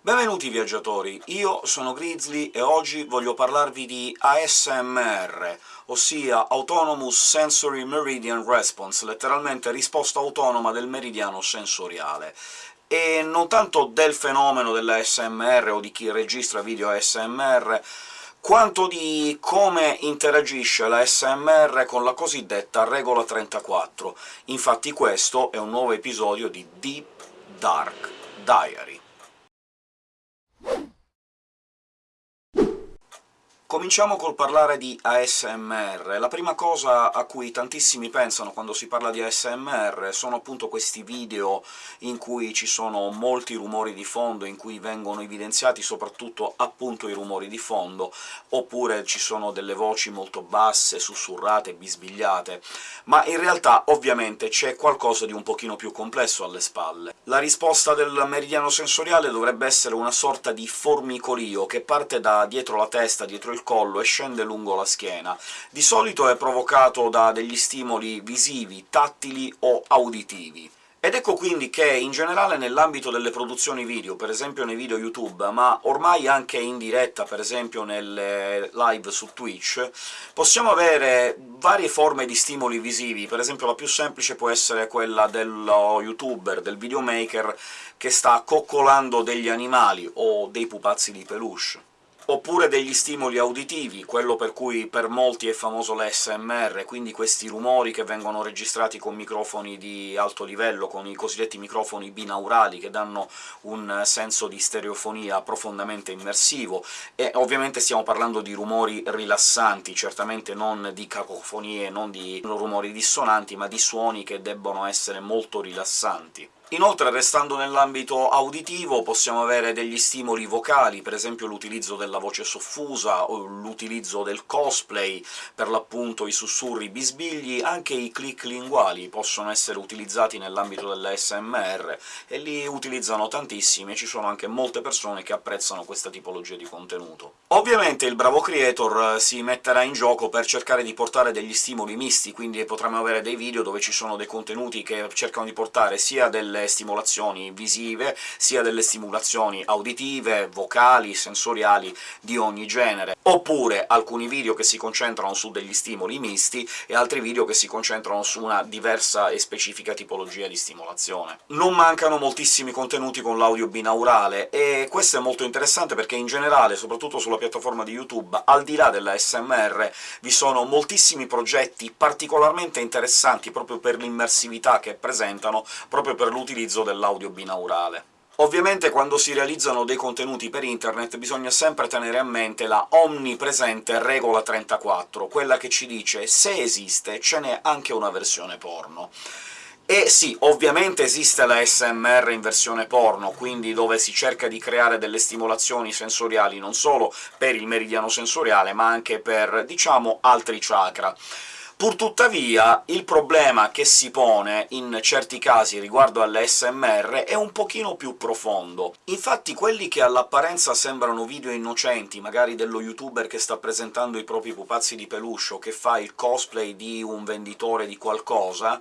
Benvenuti viaggiatori, io sono Grizzly e oggi voglio parlarvi di ASMR, ossia Autonomous Sensory Meridian Response, letteralmente risposta autonoma del meridiano sensoriale e non tanto del fenomeno dell'ASMR o di chi registra video ASMR, quanto di come interagisce l'ASMR con la cosiddetta regola 34. Infatti questo è un nuovo episodio di Deep Dark Diary. Cominciamo col parlare di ASMR. La prima cosa a cui tantissimi pensano quando si parla di ASMR sono appunto questi video in cui ci sono molti rumori di fondo, in cui vengono evidenziati soprattutto appunto i rumori di fondo, oppure ci sono delle voci molto basse, sussurrate, bisbigliate, ma in realtà ovviamente c'è qualcosa di un pochino più complesso alle spalle. La risposta del meridiano sensoriale dovrebbe essere una sorta di formicolio che parte da dietro la testa, dietro il il collo e scende lungo la schiena. Di solito è provocato da degli stimoli visivi, tattili o auditivi. Ed ecco quindi che, in generale nell'ambito delle produzioni video, per esempio nei video YouTube, ma ormai anche in diretta, per esempio nelle live su Twitch, possiamo avere varie forme di stimoli visivi. Per esempio la più semplice può essere quella dello youtuber, del videomaker, che sta coccolando degli animali o dei pupazzi di peluche oppure degli stimoli auditivi, quello per cui per molti è famoso l'ASMR, quindi questi rumori che vengono registrati con microfoni di alto livello, con i cosiddetti microfoni binaurali, che danno un senso di stereofonia profondamente immersivo, e ovviamente stiamo parlando di rumori rilassanti, certamente non di cacofonie, non di rumori dissonanti, ma di suoni che debbono essere molto rilassanti. Inoltre, restando nell'ambito auditivo, possiamo avere degli stimoli vocali, per esempio l'utilizzo della voce soffusa, o l'utilizzo del cosplay, per l'appunto i sussurri bisbigli, anche i click linguali possono essere utilizzati nell'ambito dell'ASMR, e li utilizzano tantissimi, e ci sono anche molte persone che apprezzano questa tipologia di contenuto. Ovviamente il bravo creator eh, si metterà in gioco per cercare di portare degli stimoli misti, quindi potremmo avere dei video dove ci sono dei contenuti che cercano di portare sia delle delle stimolazioni visive, sia delle stimolazioni auditive, vocali, sensoriali di ogni genere, oppure alcuni video che si concentrano su degli stimoli misti e altri video che si concentrano su una diversa e specifica tipologia di stimolazione. Non mancano moltissimi contenuti con l'audio binaurale, e questo è molto interessante perché in generale, soprattutto sulla piattaforma di YouTube, al di là della SMR, vi sono moltissimi progetti particolarmente interessanti proprio per l'immersività che presentano, proprio per l'utilizzo dell'audio binaurale. Ovviamente quando si realizzano dei contenuti per internet bisogna sempre tenere a mente la omnipresente regola 34, quella che ci dice «se esiste, ce n'è anche una versione porno». E sì, ovviamente esiste la SMR in versione porno, quindi dove si cerca di creare delle stimolazioni sensoriali non solo per il meridiano sensoriale, ma anche per, diciamo, altri chakra. Purtuttavia, il problema che si pone in certi casi riguardo all'SMR è un pochino più profondo. Infatti quelli che all'apparenza sembrano video innocenti, magari dello youtuber che sta presentando i propri pupazzi di peluche o che fa il cosplay di un venditore di qualcosa,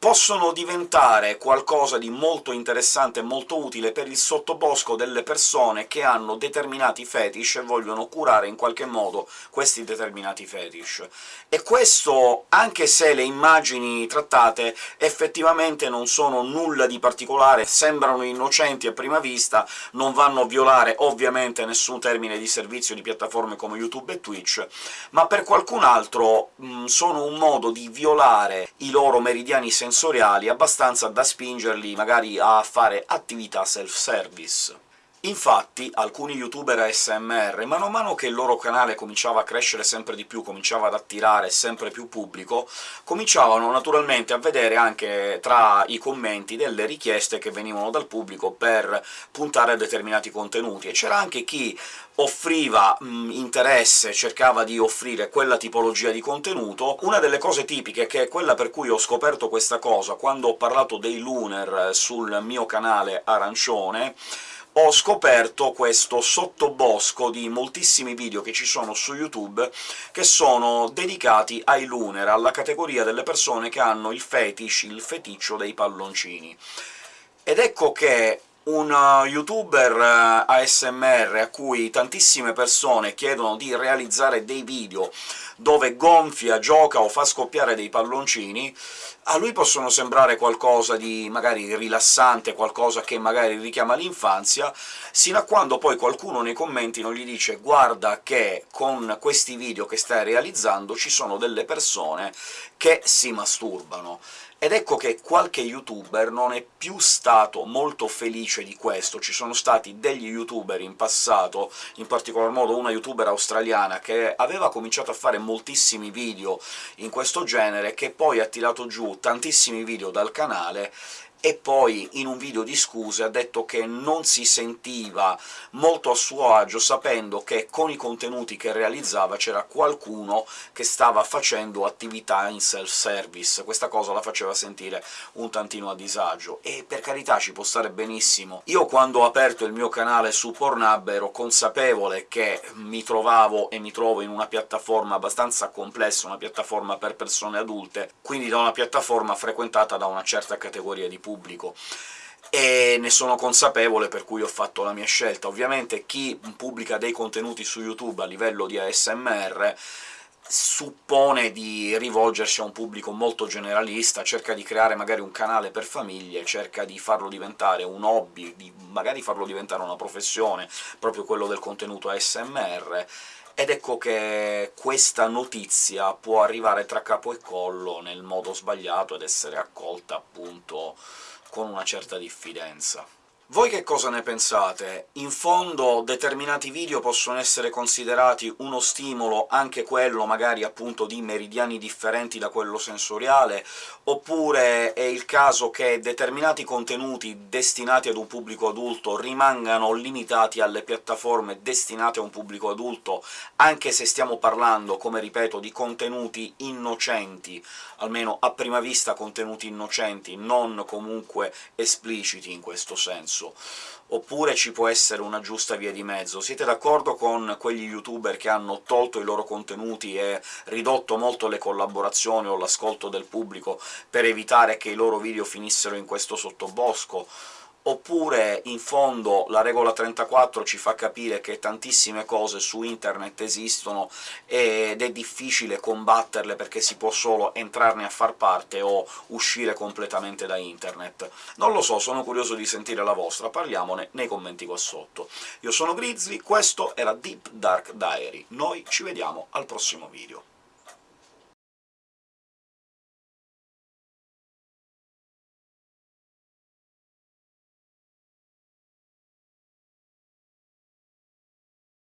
possono diventare qualcosa di molto interessante e molto utile per il sottobosco delle persone che hanno determinati fetish e vogliono curare in qualche modo questi determinati fetish. E questo, anche se le immagini trattate effettivamente non sono nulla di particolare, sembrano innocenti a prima vista, non vanno a violare ovviamente nessun termine di servizio di piattaforme come YouTube e Twitch, ma per qualcun altro mh, sono un modo di violare i loro meridiani sensoriali sensoriali abbastanza da spingerli magari a fare attività self-service. Infatti alcuni youtuber ASMR, mano a mano che il loro canale cominciava a crescere sempre di più, cominciava ad attirare sempre più pubblico, cominciavano naturalmente a vedere anche tra i commenti delle richieste che venivano dal pubblico per puntare a determinati contenuti, e c'era anche chi offriva mh, interesse, cercava di offrire quella tipologia di contenuto. Una delle cose tipiche, che è quella per cui ho scoperto questa cosa quando ho parlato dei Lunar sul mio canale arancione, ho scoperto questo sottobosco di moltissimi video che ci sono su YouTube che sono dedicati ai lunar, alla categoria delle persone che hanno il fetish, il feticcio dei palloncini. Ed ecco che un uh, youtuber uh, ASMR a cui tantissime persone chiedono di realizzare dei video dove gonfia, gioca o fa scoppiare dei palloncini, a lui possono sembrare qualcosa di magari rilassante, qualcosa che magari richiama l'infanzia, sino a quando poi qualcuno nei commenti non gli dice «guarda che con questi video che stai realizzando ci sono delle persone che si masturbano». Ed ecco che qualche youtuber non è più stato molto felice di questo. Ci sono stati degli youtuber in passato, in particolar modo una youtuber australiana che aveva cominciato a fare moltissimi video in questo genere, che poi ha tirato giù tantissimi video dal canale e poi in un video di scuse ha detto che non si sentiva molto a suo agio sapendo che con i contenuti che realizzava c'era qualcuno che stava facendo attività in self-service. Questa cosa la faceva sentire un tantino a disagio, e per carità ci può stare benissimo. Io quando ho aperto il mio canale su Pornhub ero consapevole che mi trovavo e mi trovo in una piattaforma abbastanza complessa, una piattaforma per persone adulte, quindi da una piattaforma frequentata da una certa categoria di pubblico pubblico e ne sono consapevole, per cui ho fatto la mia scelta. Ovviamente chi pubblica dei contenuti su YouTube a livello di ASMR suppone di rivolgersi a un pubblico molto generalista, cerca di creare magari un canale per famiglie, cerca di farlo diventare un hobby, di magari farlo diventare una professione, proprio quello del contenuto ASMR, ed ecco che questa notizia può arrivare tra capo e collo nel modo sbagliato ed essere accolta, appunto, con una certa diffidenza. Voi che cosa ne pensate? In fondo determinati video possono essere considerati uno stimolo, anche quello magari appunto di meridiani differenti da quello sensoriale, oppure è il caso che determinati contenuti destinati ad un pubblico adulto rimangano limitati alle piattaforme destinate a un pubblico adulto, anche se stiamo parlando, come ripeto, di contenuti innocenti, almeno a prima vista contenuti innocenti, non comunque espliciti in questo senso senso, oppure ci può essere una giusta via di mezzo. Siete d'accordo con quegli youtuber che hanno tolto i loro contenuti e ridotto molto le collaborazioni o l'ascolto del pubblico per evitare che i loro video finissero in questo sottobosco? Oppure in fondo la regola 34 ci fa capire che tantissime cose su internet esistono ed è difficile combatterle perché si può solo entrarne a far parte o uscire completamente da internet. Non lo so, sono curioso di sentire la vostra, parliamone nei commenti qua sotto. Io sono Grizzly, questo era Deep Dark Diary, noi ci vediamo al prossimo video.